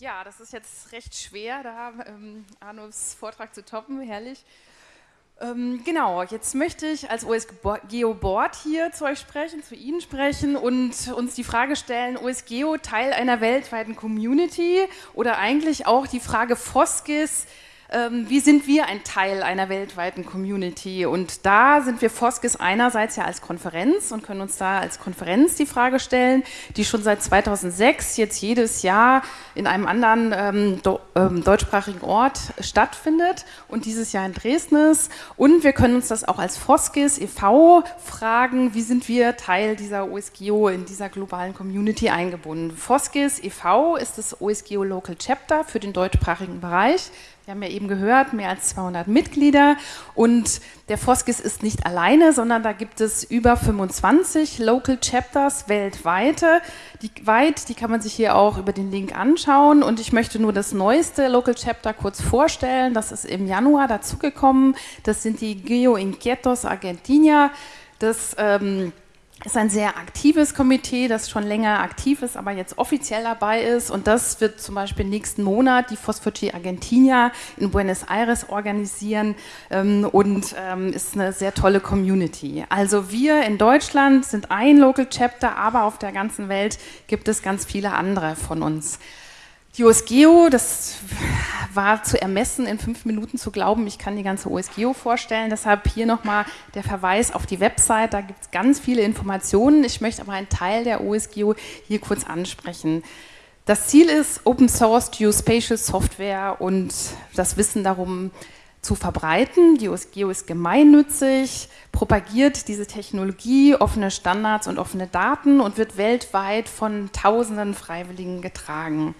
Ja, das ist jetzt recht schwer, da ähm, Arnos Vortrag zu toppen, herrlich. Ähm, genau, jetzt möchte ich als OSGeo Board hier zu euch sprechen, zu Ihnen sprechen und uns die Frage stellen, OSGeo Teil einer weltweiten Community oder eigentlich auch die Frage Foskis, ähm, wie sind wir ein Teil einer weltweiten Community? Und da sind wir Foskis einerseits ja als Konferenz und können uns da als Konferenz die Frage stellen, die schon seit 2006 jetzt jedes Jahr in einem anderen ähm, ähm, deutschsprachigen Ort stattfindet und dieses Jahr in Dresden ist. Und wir können uns das auch als Foskis e.V. fragen, wie sind wir Teil dieser OSGeo in dieser globalen Community eingebunden? Foskis e.V. ist das OSGeo Local Chapter für den deutschsprachigen Bereich. Wir haben ja eben gehört, mehr als 200 Mitglieder und der Foskis ist nicht alleine, sondern da gibt es über 25 Local Chapters weltweit. Die, weit, die kann man sich hier auch über den Link anschauen und ich möchte nur das neueste Local Chapter kurz vorstellen. Das ist im Januar dazugekommen. Das sind die Geo Inquietos Argentina. Das ähm, ist ein sehr aktives Komitee, das schon länger aktiv ist, aber jetzt offiziell dabei ist. Und das wird zum Beispiel nächsten Monat die Phosphogy Argentina in Buenos Aires organisieren ähm, und ähm, ist eine sehr tolle Community. Also wir in Deutschland sind ein Local Chapter, aber auf der ganzen Welt gibt es ganz viele andere von uns. Die OSGeo, das war zu ermessen, in fünf Minuten zu glauben, ich kann die ganze OSGeo vorstellen. Deshalb hier nochmal der Verweis auf die Website, da gibt es ganz viele Informationen. Ich möchte aber einen Teil der OSGeo hier kurz ansprechen. Das Ziel ist, Open Source Geospatial Software und das Wissen darum zu verbreiten. Die OSGeo ist gemeinnützig, propagiert diese Technologie, offene Standards und offene Daten und wird weltweit von tausenden Freiwilligen getragen.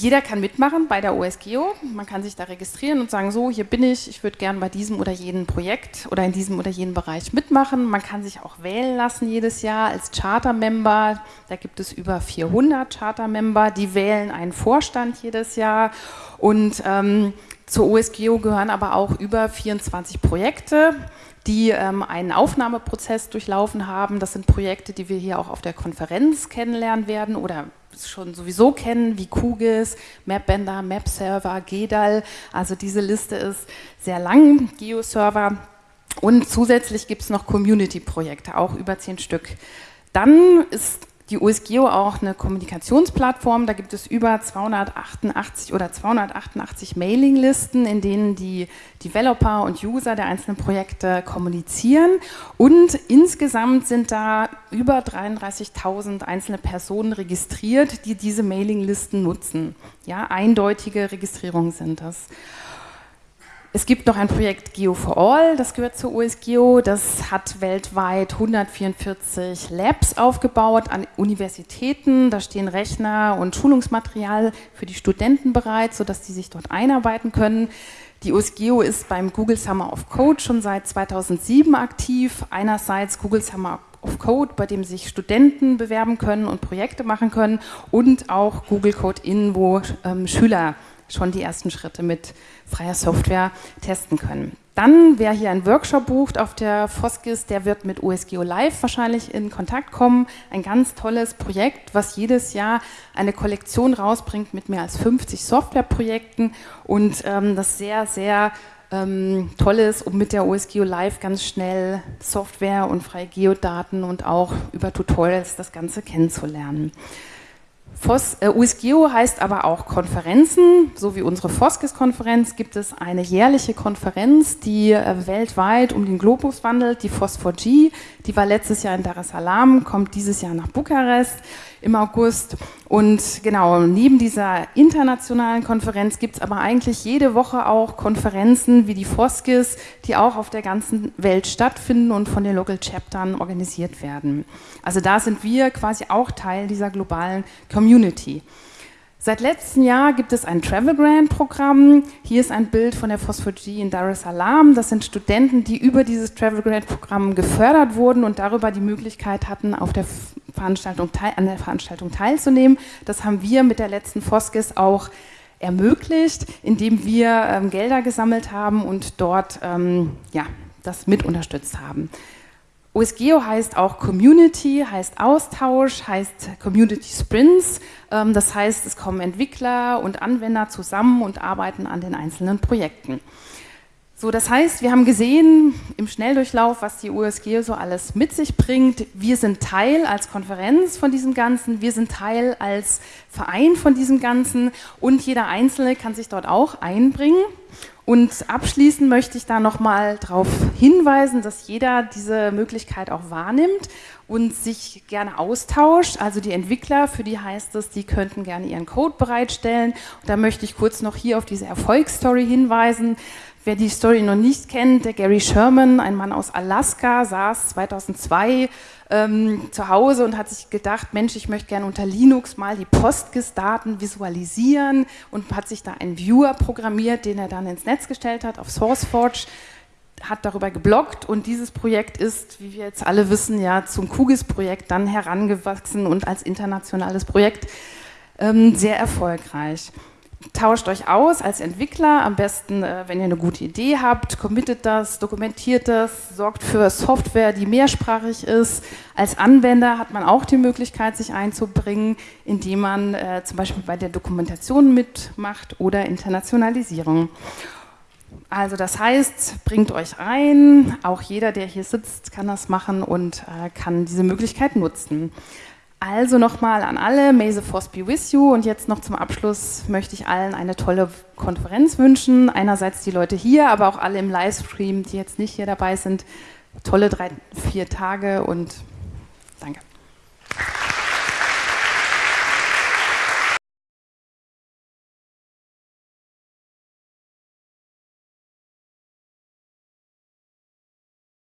Jeder kann mitmachen bei der OSGeo. Man kann sich da registrieren und sagen, so, hier bin ich, ich würde gern bei diesem oder jenem Projekt oder in diesem oder jenem Bereich mitmachen. Man kann sich auch wählen lassen jedes Jahr als Charter-Member. Da gibt es über 400 Charter-Member, die wählen einen Vorstand jedes Jahr. Und ähm, zur OSGeo gehören aber auch über 24 Projekte die ähm, einen Aufnahmeprozess durchlaufen haben. Das sind Projekte, die wir hier auch auf der Konferenz kennenlernen werden oder schon sowieso kennen, wie QGIS, MapBender, MapServer, GEDAL. Also diese Liste ist sehr lang, GeoServer. Und zusätzlich gibt es noch Community-Projekte, auch über zehn Stück. Dann ist die USGeo auch eine Kommunikationsplattform. Da gibt es über 288 oder 288 Mailinglisten, in denen die Developer und User der einzelnen Projekte kommunizieren. Und insgesamt sind da über 33.000 einzelne Personen registriert, die diese Mailinglisten nutzen. Ja, eindeutige Registrierungen sind das. Es gibt noch ein Projekt Geo for All, das gehört zur USGeo. Das hat weltweit 144 Labs aufgebaut an Universitäten. Da stehen Rechner und Schulungsmaterial für die Studenten bereit, sodass sie sich dort einarbeiten können. Die USGeo ist beim Google Summer of Code schon seit 2007 aktiv. Einerseits Google Summer of Code, bei dem sich Studenten bewerben können und Projekte machen können und auch Google Code In, wo ähm, Schüler schon die ersten Schritte mit freier Software testen können. Dann, wer hier einen Workshop bucht auf der Foskis, der wird mit USGO Live wahrscheinlich in Kontakt kommen. Ein ganz tolles Projekt, was jedes Jahr eine Kollektion rausbringt mit mehr als 50 Softwareprojekten und ähm, das sehr, sehr ähm, toll ist, um mit der OSGeo Live ganz schnell Software und freie Geodaten und auch über Tutorials das Ganze kennenzulernen. FOS, äh, USGEO heißt aber auch Konferenzen, so wie unsere FOSGIS-Konferenz gibt es eine jährliche Konferenz, die äh, weltweit um den Globus wandelt, die FOS4G, die war letztes Jahr in Dar es Salaam, kommt dieses Jahr nach Bukarest im August. Und genau, neben dieser internationalen Konferenz gibt es aber eigentlich jede Woche auch Konferenzen wie die FOSGIS, die auch auf der ganzen Welt stattfinden und von den Local Chaptern organisiert werden. Also da sind wir quasi auch Teil dieser globalen Community. Seit letztem Jahr gibt es ein Travel Grant Programm. Hier ist ein Bild von der Phosphagie in Dar es Salaam. Das sind Studenten, die über dieses Travel Grant Programm gefördert wurden und darüber die Möglichkeit hatten, auf der Veranstaltung an der Veranstaltung teilzunehmen. Das haben wir mit der letzten Foskis auch ermöglicht, indem wir ähm, Gelder gesammelt haben und dort ähm, ja, das mit unterstützt haben. OSGeo heißt auch Community, heißt Austausch, heißt Community Sprints. Ähm, das heißt, es kommen Entwickler und Anwender zusammen und arbeiten an den einzelnen Projekten. So, das heißt, wir haben gesehen im Schnelldurchlauf, was die USG so alles mit sich bringt. Wir sind Teil als Konferenz von diesem Ganzen, wir sind Teil als Verein von diesem Ganzen und jeder Einzelne kann sich dort auch einbringen. Und abschließend möchte ich da nochmal darauf hinweisen, dass jeder diese Möglichkeit auch wahrnimmt und sich gerne austauscht. Also die Entwickler, für die heißt es, die könnten gerne ihren Code bereitstellen. Und da möchte ich kurz noch hier auf diese Erfolgsstory hinweisen. Wer die Story noch nicht kennt, der Gary Sherman, ein Mann aus Alaska, saß 2002 ähm, zu Hause und hat sich gedacht, Mensch, ich möchte gerne unter Linux mal die Postgis-Daten visualisieren und hat sich da einen Viewer programmiert, den er dann ins Netz gestellt hat auf SourceForge hat darüber geblockt und dieses Projekt ist, wie wir jetzt alle wissen, ja zum QGIS-Projekt dann herangewachsen und als internationales Projekt ähm, sehr erfolgreich tauscht euch aus als Entwickler, am besten, äh, wenn ihr eine gute Idee habt, committet das, dokumentiert das, sorgt für Software, die mehrsprachig ist. Als Anwender hat man auch die Möglichkeit, sich einzubringen, indem man äh, zum Beispiel bei der Dokumentation mitmacht oder Internationalisierung. Also das heißt, bringt euch ein, auch jeder, der hier sitzt, kann das machen und äh, kann diese Möglichkeit nutzen. Also nochmal an alle, may the force be with you. Und jetzt noch zum Abschluss möchte ich allen eine tolle Konferenz wünschen. Einerseits die Leute hier, aber auch alle im Livestream, die jetzt nicht hier dabei sind. Tolle drei, vier Tage und danke.